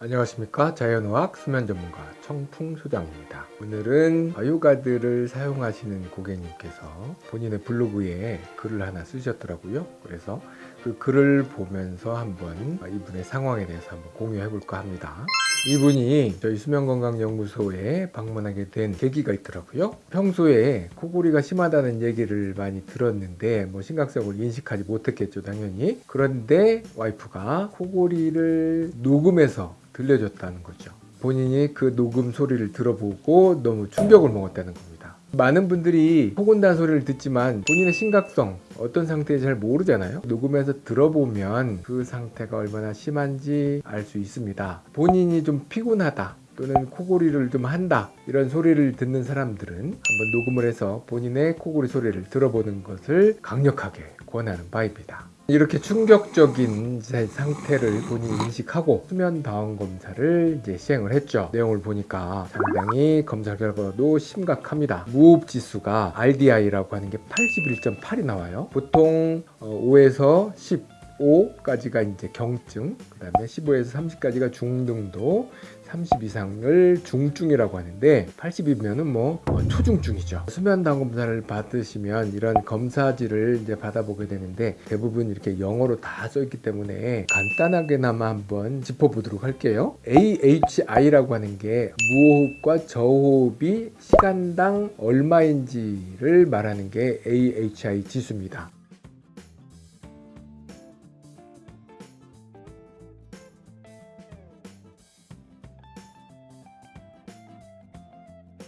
안녕하십니까? 자연어학 수면 전문가 청풍 소장입니다. 오늘은 아요가드를 사용하시는 고객님께서 본인의 블로그에 글을 하나 쓰셨더라고요. 그래서 그 글을 보면서 한번 이분의 상황에 대해서 한번 공유해 볼까 합니다. 이분이 저희 수면건강연구소에 방문하게 된 계기가 있더라고요. 평소에 코골이가 심하다는 얘기를 많이 들었는데 뭐 심각성을 인식하지 못했겠죠 당연히. 그런데 와이프가 코골이를 녹음해서 들려줬다는 거죠. 본인이 그 녹음 소리를 들어보고 너무 충격을 먹었다는 겁니다. 많은 분들이 코곤다 소리를 듣지만 본인의 심각성 어떤 상태인지 잘 모르잖아요. 녹음해서 들어보면 그 상태가 얼마나 심한지 알 수 있습니다. 본인이 좀 피곤하다 또는 코골이를 좀 한다 이런 소리를 듣는 사람들은 한번 녹음을 해서 본인의 코골이 소리를 들어보는 것을 강력하게 권하는 바입니다 이렇게 충격적인 상태를 본인이 인식하고 수면 다운 검사를 이제 시행을 했죠. 내용을 보니까 상당히 검사 결과도 심각합니다. 무호흡 지수가 RDI라고 하는 게 81.8이 나와요. 보통 5에서 10 5까지가 이제 경증, 그 다음에 15에서 30까지가 중등도, 30 이상을 중증이라고 하는데 80이면은 뭐 초중증이죠. 수면 당검사를 받으시면 이런 검사지를 이제 받아보게 되는데 대부분 이렇게 영어로 다 써있기 때문에 간단하게나마 한번 짚어보도록 할게요. AHI라고 하는 게 무호흡과 저호흡이 시간당 얼마인지를 말하는 게 AHI 지수입니다.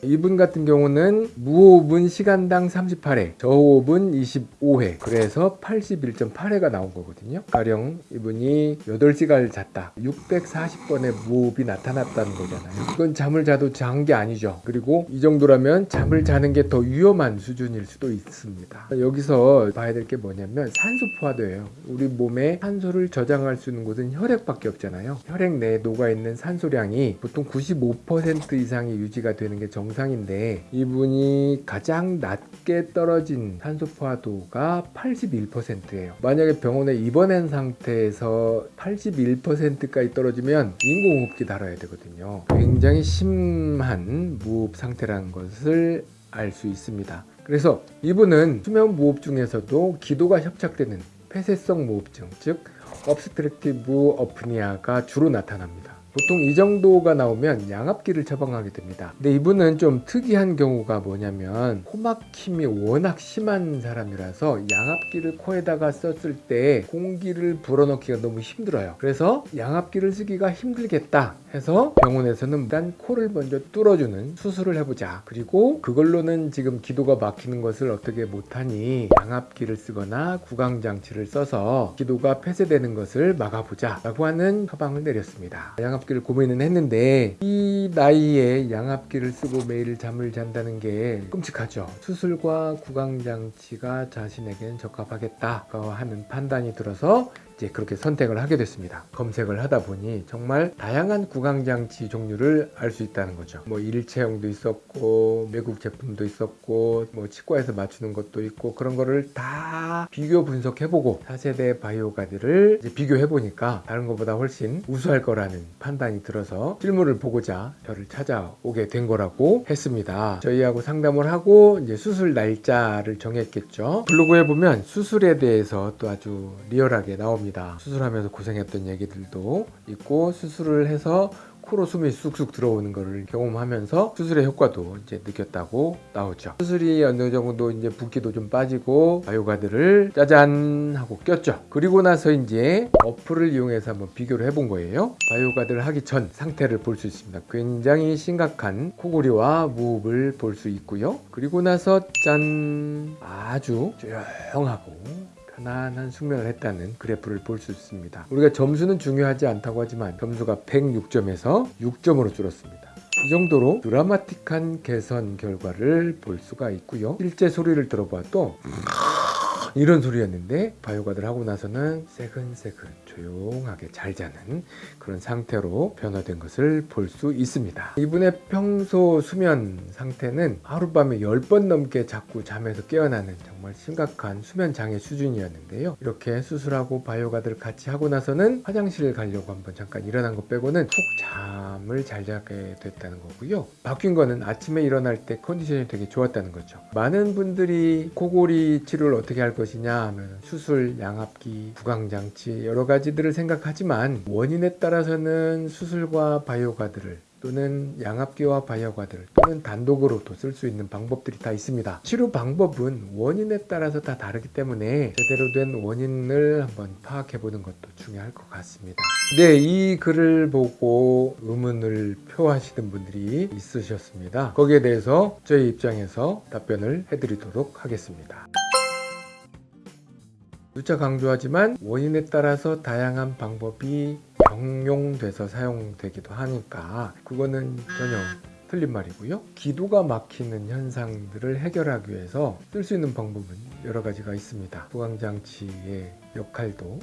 이분 같은 경우는 무호흡은 시간당 38회 저호흡은 25회 그래서 81.8회가 나온 거거든요. 가령 이분이 8시간을 잤다. 640번의 무호흡이 나타났다는 거잖아요. 이건 잠을 자도 잔 게 아니죠. 그리고 이 정도라면 잠을 자는 게 더 위험한 수준일 수도 있습니다. 여기서 봐야 될 게 뭐냐면 산소 포화도예요. 우리 몸에 산소를 저장할 수 있는 곳은 혈액밖에 없잖아요. 혈액 내에 녹아있는 산소량이 보통 95% 이상이 유지가 되는 게 정상 정상인데 이분이 가장 낮게 떨어진 산소 포화도가 81%예요. 만약에 병원에 입원한 상태에서 81%까지 떨어지면 인공호흡기 달아야 되거든요. 굉장히 심한 무호흡 상태라는 것을 알 수 있습니다. 그래서 이분은 수면 무호흡 중에서도 기도가 협착되는 폐쇄성 무호흡증 즉 obstructive apnea가 주로 나타납니다 보통 이 정도가 나오면 양압기를 처방하게 됩니다. 근데 이분은 좀 특이한 경우가 뭐냐면 코막힘이 워낙 심한 사람이라서 양압기를 코에다가 썼을 때 공기를 불어넣기가 너무 힘들어요. 그래서 양압기를 쓰기가 힘들겠다 해서 병원에서는 일단 코를 먼저 뚫어주는 수술을 해보자. 그리고 그걸로는 지금 기도가 막히는 것을 어떻게 못하니 양압기를 쓰거나 구강장치를 써서 기도가 폐쇄되는 것을 막아보자 라고 하는 처방을 내렸습니다. 양압 양압기를 고민은 했는데 이 나이에 양압기를 쓰고 매일 잠을 잔다는 게 끔찍하죠. 수술과 구강장치가 자신에겐 적합하겠다 하는 판단이 들어서 이제 그렇게 선택을 하게 됐습니다. 검색을 하다 보니 정말 다양한 구강장치 종류를 알 수 있다는 거죠. 뭐 일체형도 있었고 외국 제품도 있었고 뭐 치과에서 맞추는 것도 있고 그런 거를 다 비교 분석해보고 4세대 바이오가드를 비교해보니까 다른 것보다 훨씬 우수할 거라는 판단이 들어서 실물을 보고자 저를 찾아오게 된 거라고 했습니다. 저희하고 상담을 하고 이제 수술 날짜를 정했겠죠. 블로그에 보면 수술에 대해서 또 아주 리얼하게 나옵니다 겁니다. 수술하면서 고생했던 얘기들도 있고 수술을 해서 코로 숨이 쑥쑥 들어오는 것을 경험하면서 수술의 효과도 이제 느꼈다고 나오죠. 수술이 어느 정도 이제 붓기도 좀 빠지고 바이오가드를 짜잔 하고 꼈죠. 그리고 나서 이제 어플을 이용해서 한번 비교를 해본 거예요. 바이오가드를 하기 전 상태를 볼 수 있습니다. 굉장히 심각한 코골이와 무흡을 볼 수 있고요. 그리고 나서 짠 아주 조용하고 편안한 숙면을 했다는 그래프를 볼 수 있습니다. 우리가 점수는 중요하지 않다고 하지만 점수가 106점에서 6점으로 줄었습니다. 이 정도로 드라마틱한 개선 결과를 볼 수가 있고요. 실제 소리를 들어봐도 이런 소리였는데 바이오가드를 하고 나서는 새근새근 조용하게 잘 자는 그런 상태로 변화된 것을 볼 수 있습니다. 이분의 평소 수면 상태는 하룻밤에 10번 넘게 자꾸 잠에서 깨어나는 정말 심각한 수면 장애 수준이었는데요. 이렇게 수술하고 바이오가드를 같이 하고 나서는 화장실을 가려고 한번 잠깐 일어난 것 빼고는 푹 잠을 잘 자게 됐다는 거고요. 바뀐 거는 아침에 일어날 때 컨디션이 되게 좋았다는 거죠. 많은 분들이 코골이 치료를 어떻게 할 것 이냐 하면 수술, 양압기, 구강장치 여러 가지들을 생각하지만 원인에 따라서는 수술과 바이오가드를 또는 양압기와 바이오가드를 또는 단독으로도 쓸 수 있는 방법들이 다 있습니다. 치료 방법은 원인에 따라서 다 다르기 때문에 제대로 된 원인을 한번 파악해 보는 것도 중요할 것 같습니다. 네, 이 글을 보고 의문을 표하시는 분들이 있으셨습니다. 거기에 대해서 저희 입장에서 답변을 해드리도록 하겠습니다. 누차 강조하지만 원인에 따라서 다양한 방법이 병용돼서 사용되기도 하니까 그거는 전혀 틀린 말이고요. 기도가 막히는 현상들을 해결하기 위해서 쓸 수 있는 방법은 여러 가지가 있습니다. 부강장치의 역할도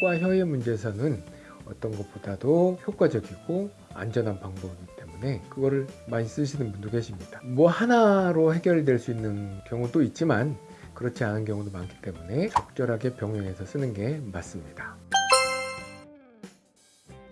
턱과 혀의 문제에서는 어떤 것보다도 효과적이고 안전한 방법이기 때문에 그거를 많이 쓰시는 분도 계십니다. 뭐 하나로 해결될 수 있는 경우도 있지만 그렇지 않은 경우도 많기 때문에 적절하게 병행해서 쓰는 게 맞습니다.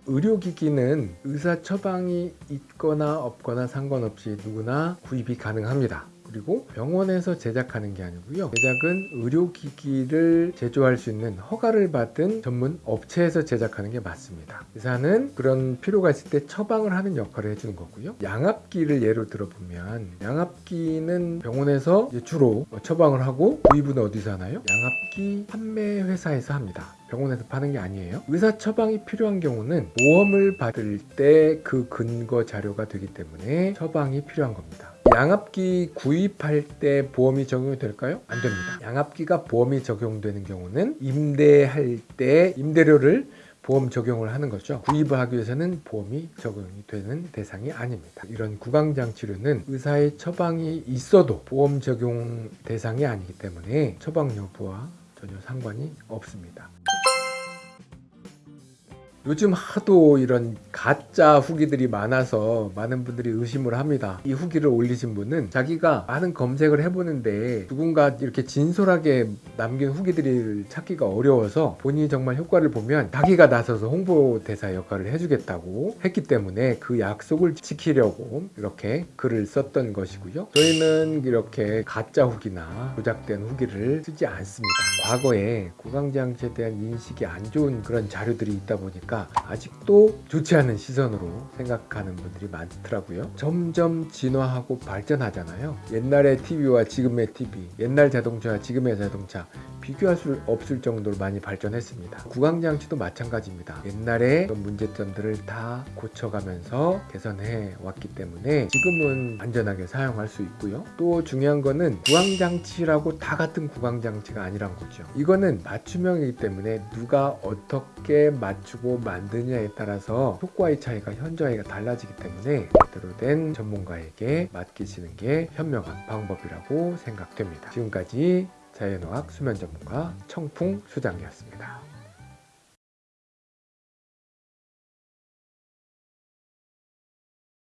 의료기기는 의사 처방이 있거나 없거나 상관없이 누구나 구입이 가능합니다. 그리고 병원에서 제작하는 게 아니고요. 제작은 의료기기를 제조할 수 있는 허가를 받은 전문 업체에서 제작하는 게 맞습니다. 의사는 그런 필요가 있을 때 처방을 하는 역할을 해주는 거고요. 양압기를 예로 들어보면 양압기는 병원에서 주로 처방을 하고 구입은 어디서 하나요? 양압기 판매 회사에서 합니다. 병원에서 파는 게 아니에요. 의사 처방이 필요한 경우는 보험을 받을 때 그 근거 자료가 되기 때문에 처방이 필요한 겁니다. 양압기 구입할 때 보험이 적용이 될까요? 안 됩니다. 양압기가 보험이 적용되는 경우는 임대할 때 임대료를 보험 적용을 하는 거죠. 구입을 하기 위해서는 보험이 적용이 되는 대상이 아닙니다. 이런 구강장 치료는 의사의 처방이 있어도 보험 적용 대상이 아니기 때문에 처방 여부와 전혀 상관이 없습니다. 요즘 하도 이런 가짜 후기들이 많아서 많은 분들이 의심을 합니다. 이 후기를 올리신 분은 자기가 많은 검색을 해보는데 누군가 이렇게 진솔하게 남긴 후기들을 찾기가 어려워서 본인이 정말 효과를 보면 자기가 나서서 홍보대사 역할을 해주겠다고 했기 때문에 그 약속을 지키려고 이렇게 글을 썼던 것이고요. 저희는 이렇게 가짜 후기나 조작된 후기를 쓰지 않습니다. 과거에 구강장치에 대한 인식이 안 좋은 그런 자료들이 있다 보니까 아직도 좋지 않은 시선으로 생각하는 분들이 많더라고요. 점점 진화하고 발전하잖아요. 옛날의 TV와 지금의 TV, 옛날 자동차와 지금의 자동차 비교할 수 없을 정도로 많이 발전했습니다. 구강장치도 마찬가지입니다. 옛날에 문제점들을 다 고쳐가면서 개선해 왔기 때문에 지금은 안전하게 사용할 수 있고요. 또 중요한 거는 구강장치라고 다 같은 구강장치가 아니란 거죠. 이거는 맞춤형이기 때문에 누가 어떻게 맞추고 만드냐에 따라서 효과의 차이가 현저하게 달라지기 때문에 제대로 된 전문가에게 맡기시는 게 현명한 방법이라고 생각됩니다. 지금까지 자연어학 수면 전문가 청풍 수장이었습니다.